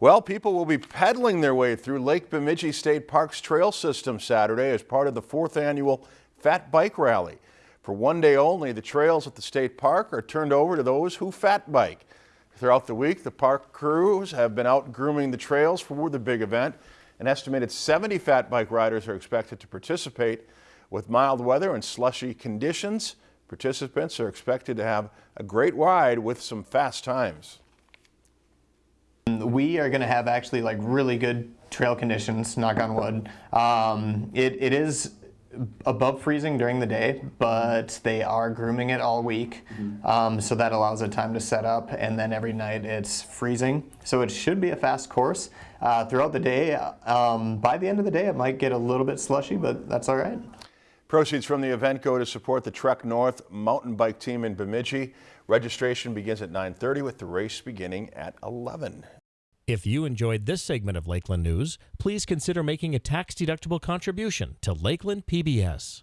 Well, people will be pedaling their way through Lake Bemidji State Park's trail system Saturday as part of the fourth annual Fat Bike Rally. For one day only, the trails at the state park are turned over to those who fat bike. Throughout the week, the park crews have been out grooming the trails for the big event. An estimated 70 fat bike riders are expected to participate. With mild weather and slushy conditions, participants are expected to have a great ride with some fast times. We are going to have actually like really good trail conditions, knock on wood. Um, it, it is above freezing during the day, but they are grooming it all week. Um, so that allows it time to set up and then every night it's freezing. So it should be a fast course. Uh, throughout the day, um, by the end of the day, it might get a little bit slushy, but that's all right. Proceeds from the event go to support the Trek North mountain bike team in Bemidji. Registration begins at 9.30 with the race beginning at 11. If you enjoyed this segment of Lakeland News, please consider making a tax-deductible contribution to Lakeland PBS.